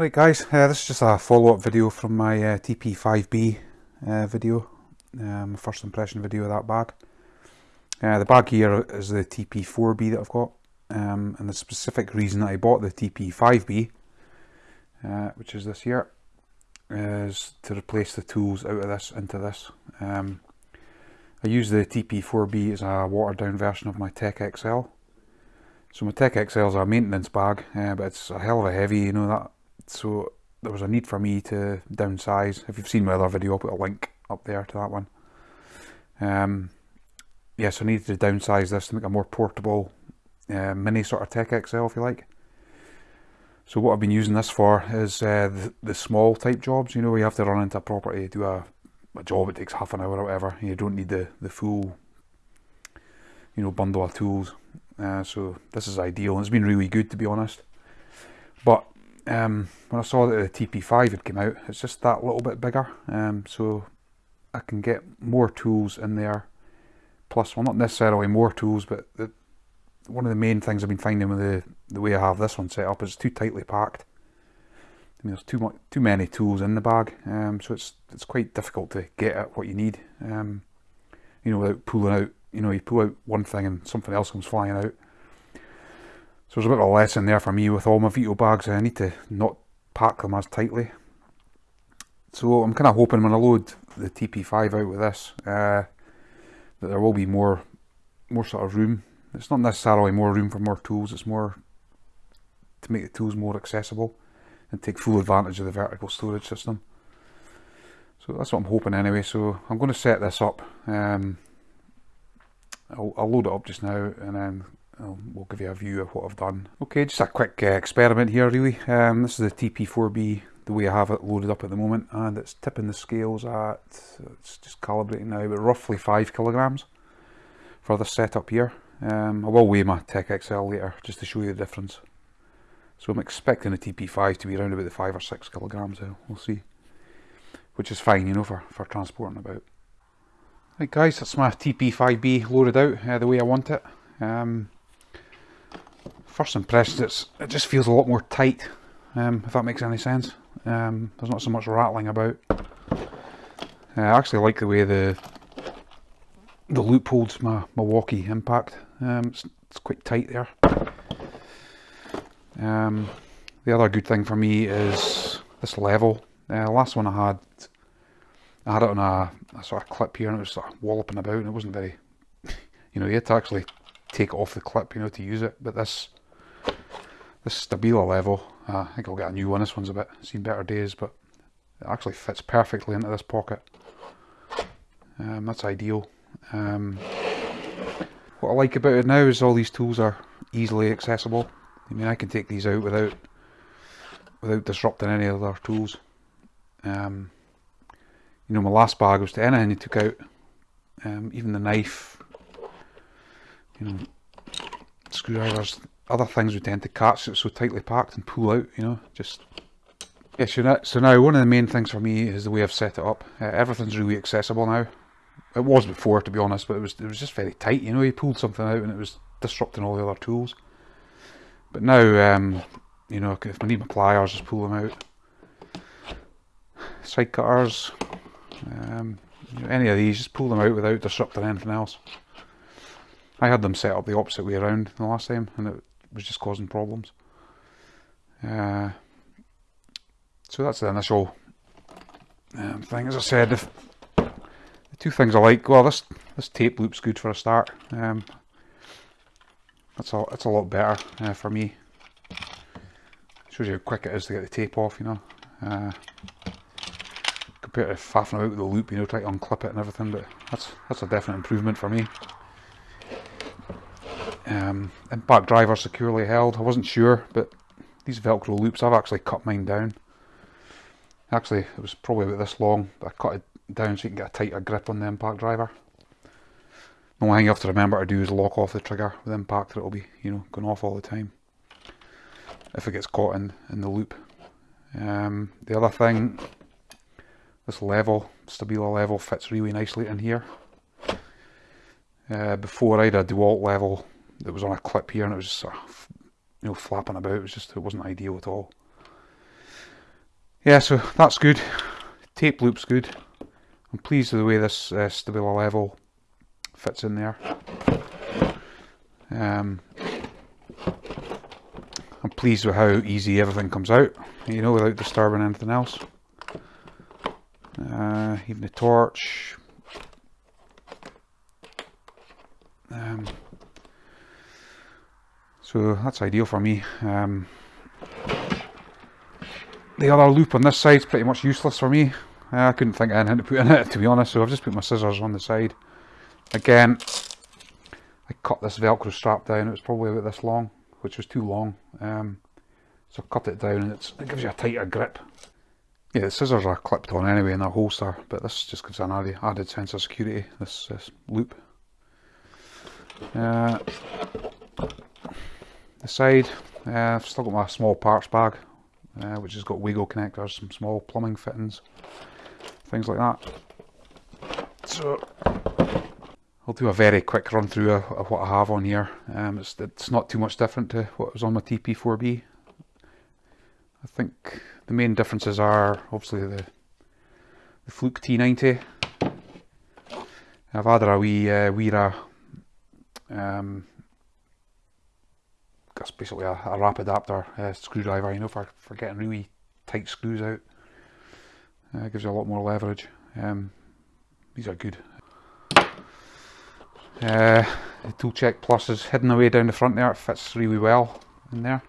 Right guys, uh, this is just a follow-up video from my uh, TP5B uh, video, um, first impression video of that bag. Uh, the bag here is the TP4B that I've got, um, and the specific reason that I bought the TP5B, uh, which is this here, is to replace the tools out of this into this. Um, I use the TP4B as a watered down version of my Tech XL. So my Tech XL is a maintenance bag, but it's a hell of a heavy, you know that so there was a need for me to downsize. If you've seen my other video, I'll put a link up there to that one. Um, yeah, so I needed to downsize this to make a more portable uh, mini sort of Tech XL, if you like. So what I've been using this for is uh, the, the, small type jobs, you know, you have to run into a property, do a, a job, it takes half an hour or whatever, you don't need the, the full, you know, bundle of tools. Uh, so this is ideal, it's been really good to be honest. But um, when I saw that the TP5 had come out, it's just that little bit bigger, um, so I can get more tools in there. Plus, well, not necessarily more tools, but the, one of the main things I've been finding with the the way I have this one set up is it's too tightly packed. I mean, there's too much, too many tools in the bag, um, so it's it's quite difficult to get at what you need. Um, you know, without pulling out. You know, you pull out one thing and something else comes flying out. So there's a bit of a lesson there for me with all my Veto bags. I need to not pack them as tightly. So I'm kind of hoping when I load the TP5 out with this, uh, that there will be more, more sort of room. It's not necessarily more room for more tools. It's more to make the tools more accessible and take full advantage of the vertical storage system. So that's what I'm hoping anyway. So I'm going to set this up. Um, I'll, I'll load it up just now and then we'll give you a view of what I've done. Okay, just a quick uh, experiment here really. Um, this is the TP4B, the way I have it loaded up at the moment, and it's tipping the scales at, it's just calibrating now, but roughly 5 kilograms for this setup here. Um, I will weigh my Tech XL later, just to show you the difference. So I'm expecting the TP5 to be around about the 5 or 6 kilograms, so we'll see. Which is fine, you know, for, for transporting about. Right guys, that's my TP5B loaded out uh, the way I want it. Um, first impression, it's, it just feels a lot more tight, um, if that makes any sense. Um, there's not so much rattling about. Uh, I actually like the way the the loop holds my Milwaukee impact. Um, it's, it's, quite tight there. Um, the other good thing for me is this level. Uh, last one I had, I had it on a, a, sort of clip here and it was sort of walloping about and it wasn't very, you know, you had to actually take off the clip, you know, to use it. But this this Stabila level, uh, I think I'll get a new one. This one's a bit seen better days, but it actually fits perfectly into this pocket. Um, that's ideal. Um, what I like about it now is all these tools are easily accessible. I mean, I can take these out without without disrupting any other tools. Um, you know, my last bag was to anything you took out, um, even the knife, you know, screwdrivers, other things would tend to catch it's so tightly packed and pull out, you know, just... Yeah, so now, so now one of the main things for me is the way I've set it up. Uh, everything's really accessible now. It was before, to be honest, but it was it was just very tight, you know, you pulled something out and it was disrupting all the other tools. But now, um, you know, if I need my pliers, just pull them out. Side cutters, um, you know, any of these, just pull them out without disrupting anything else. I had them set up the opposite way around the last time and it was just causing problems. Uh, so that's the initial um, thing. As I said, if, the two things I like, well this this tape loop's good for a start. Um, that's a, that's a lot better uh, for me. Shows you how quick it is to get the tape off, you know. Uh, compared to faffing about with the loop, you know, trying to unclip it and everything, but that's that's a definite improvement for me. Um, impact driver securely held. I wasn't sure, but these Velcro loops, I've actually cut mine down. Actually, it was probably about this long, but I cut it down so you can get a tighter grip on the impact driver. The only thing you have to remember to do is lock off the trigger with impact, or it'll be, you know, going off all the time. If it gets caught in, in the loop. Um, the other thing, this level, Stabila level, fits really nicely in here. Uh, before I had a DeWalt level that was on a clip here and it was sort of, you know, flapping about. It was just, it wasn't ideal at all. yeah, so that's good. Tape loop's good. I'm pleased with the way this uh, Stabila level fits in there. Um, I'm pleased with how easy everything comes out, you know, without disturbing anything else. Uh, even the torch. Um, so that's ideal for me. Um, the other loop on this side is pretty much useless for me. I couldn't think of anything to put in it to be honest, so I've just put my scissors on the side. Again, I cut this velcro strap down, it was probably about this long, which was too long. Um, so I cut it down and it gives you a tighter grip. Yeah, the scissors are clipped on anyway in that holster, but this just gives an added, added sense of security, this, this loop. Uh, the side, uh, I've still got my small parts bag, uh, which has got Wago connectors, some small plumbing fittings, things like that. So I'll do a very quick run through of, of what I have on here. Um, it's, it's not too much different to what was on my TP4B. I think the main differences are obviously the, the Fluke T90. I've added a wee uh, Wera um, that's basically a, a adapter uh, screwdriver, you know, for, for getting really tight screws out. Uh, gives you a lot more leverage. Um, these are good. Uh, the Tool Check Plus is hidden away down the front there, it fits really well in there.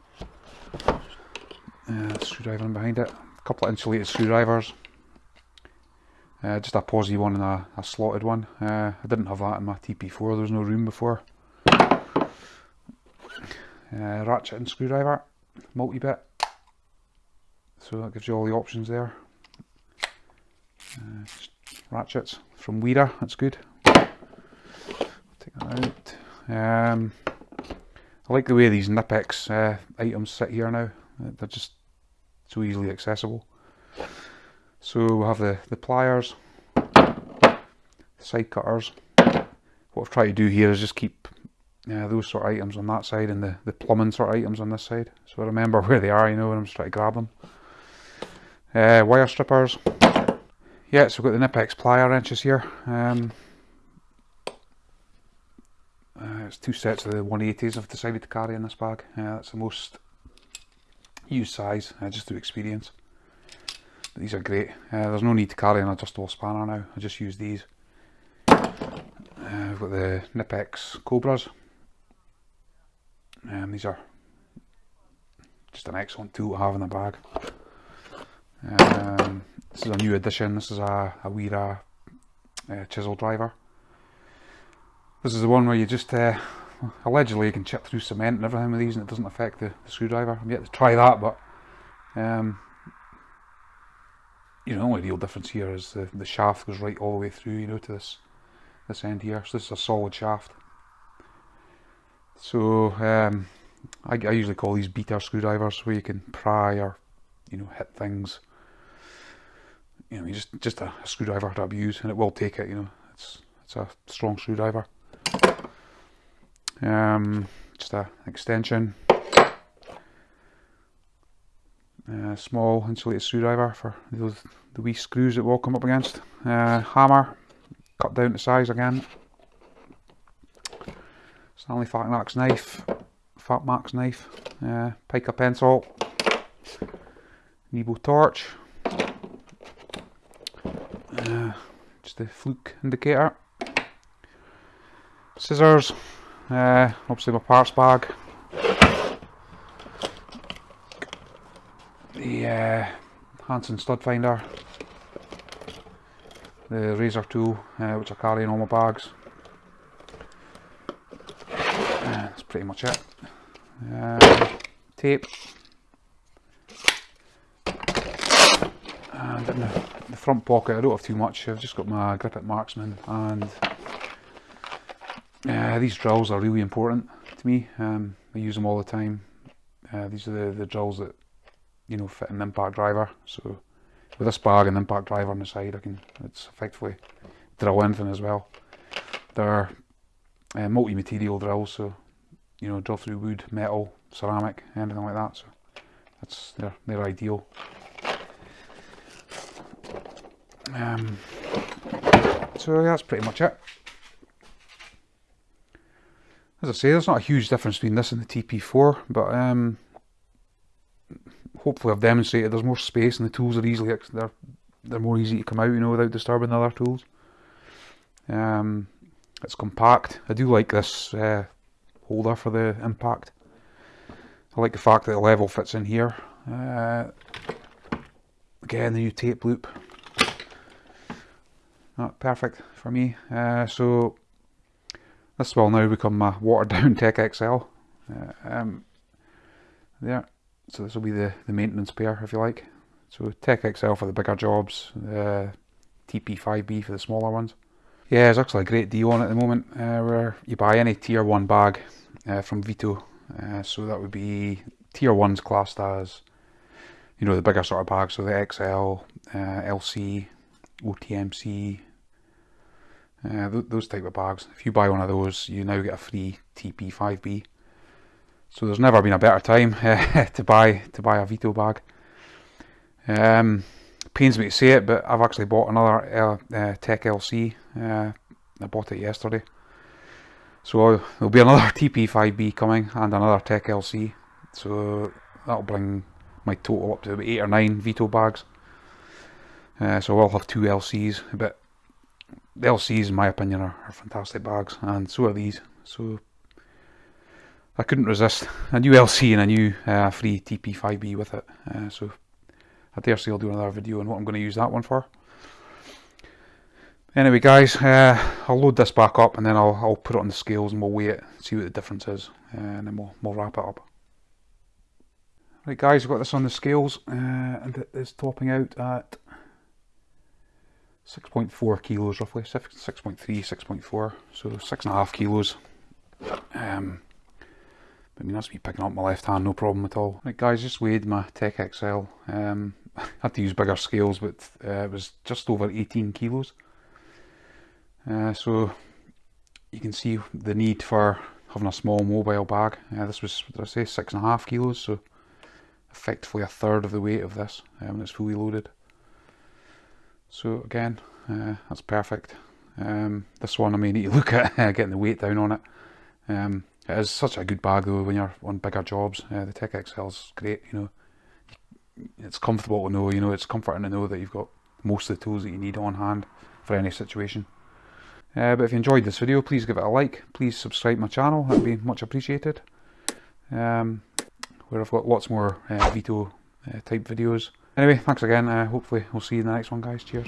Uh, screwdriver in behind it. A couple of insulated screwdrivers. Uh, just a posy one and a, a slotted one. Uh, I didn't have that in my TP4, there was no room before. Uh, ratchet and screwdriver, multi-bit. So that gives you all the options there. Uh, ratchets from Wera, that's good. Take that out. Um, I like the way these Knipex uh, items sit here now. They're just so easily accessible. So we'll have the, the pliers, side cutters. What I've tried to do here is just keep uh, those sort of items on that side and the, the plumbing sort of items on this side. So I remember where they are, you know, when I'm just trying to grab them. Uh, wire strippers. Yeah, so we've got the Knipex plier wrenches here. Um, uh, it's two sets of the 180s I've decided to carry in this bag. Uh, that's the most used size, uh, just through experience. But these are great. Uh, there's no need to carry an adjustable spanner now. I just use these. Uh, I've got the Knipex Cobras. Um, these are just an excellent tool to have in the bag. Um, this is a new addition. This is a, a Wera uh, chisel driver. This is the one where you just uh, allegedly you can chip through cement and everything with these and it doesn't affect the, the screwdriver. I'm yet to try that, but um, you know, the only real difference here is the, the shaft goes right all the way through, you know, to this this end here. So this is a solid shaft. So um, I, I, usually call these beater screwdrivers where you can pry or you know hit things. You know, you just just a, a screwdriver to abuse, and it will take it. You know, it's it's a strong screwdriver. Um, just a extension. Small insulated screwdriver for those the wee screws that will come up against. Uh, hammer, cut down to size again. Stanley Fat Max knife, Fat Max knife, uh, pica pencil, Nebo torch, uh, just a fluke indicator, scissors, uh, obviously my parts bag, the uh, Hansen stud finder, the razor tool uh, which I carry in all my bags, pretty much it. Tape. And in the, the, front pocket I don't have too much, I've just got my Grip It Marksman and uh, these drills are really important to me, um, I use them all the time. Uh, these are the, the drills that you know fit an impact driver, so with this bag and impact driver on the side I can, it's effectively drill anything as well. They're uh, multi-material drills so you know, drill through wood, metal, ceramic, anything like that. So that's they're they're ideal. Um, so that's pretty much it. As I say, there's not a huge difference between this and the TP4, but um, hopefully I've demonstrated there's more space and the tools are easily they're they're more easy to come out, you know, without disturbing the other tools. Um, it's compact. I do like this uh, holder for the impact. I like the fact that the level fits in here. Uh, again, the new tape loop. Not perfect for me. Uh, so this will now become my watered down Tech XL. Uh, um, there. So this will be the, the maintenance pair if you like. So Tech XL for the bigger jobs, uh, TP5B for the smaller ones. Yeah, there's actually a great deal on at the moment uh, where you buy any tier 1 bag uh, from Veto. Uh, so that would be tier 1's classed as, you know, the bigger sort of bags. So the XL, uh, LC, OTMC, uh, th those type of bags. If you buy one of those, you now get a free TP5B. So there's never been a better time to buy to buy a Veto bag. Um, pains me to say it, but I've actually bought another uh, uh, Tech LC. Uh, I bought it yesterday. So there'll be another TP5B coming and another Tech LC. So that'll bring my total up to about 8 or 9 Veto bags. Uh, so I'll have two LCs, but the LCs in my opinion are, are fantastic bags and so are these. So I couldn't resist a new LC and a new uh, free TP5B with it. Uh, so I dare say I'll do another video on what I'm going to use that one for. Anyway guys, uh, I'll load this back up and then I'll, I'll put it on the scales and we'll weigh it, see what the difference is, uh, and then we'll, we'll wrap it up. Right guys, I've got this on the scales uh, and it is topping out at 6.4 kilos roughly, 6.3, 6.4, so 6.5 kilos. Um, I mean that's me picking up my left hand, no problem at all. Right guys, just weighed my Tech XL. Um, I had to use bigger scales, but uh, it was just over 18 kilos. Uh, so you can see the need for having a small mobile bag. Uh, this was, did I say, six and a half kilos, so effectively a third of the weight of this when it's fully loaded. So again, uh, that's perfect. Um, this one I may need to look at getting the weight down on it. Um, it is such a good bag though when you're on bigger jobs. Uh, the Tech XL is great, you know. It's comfortable to know, you know, it's comforting to know that you've got most of the tools that you need on hand for any situation. Uh, but if you enjoyed this video, please give it a like. Please subscribe my channel, that would be much appreciated. Um, where I've got lots more uh, Veto uh, type videos. Anyway, thanks again. Uh, hopefully we'll see you in the next one guys. Cheers.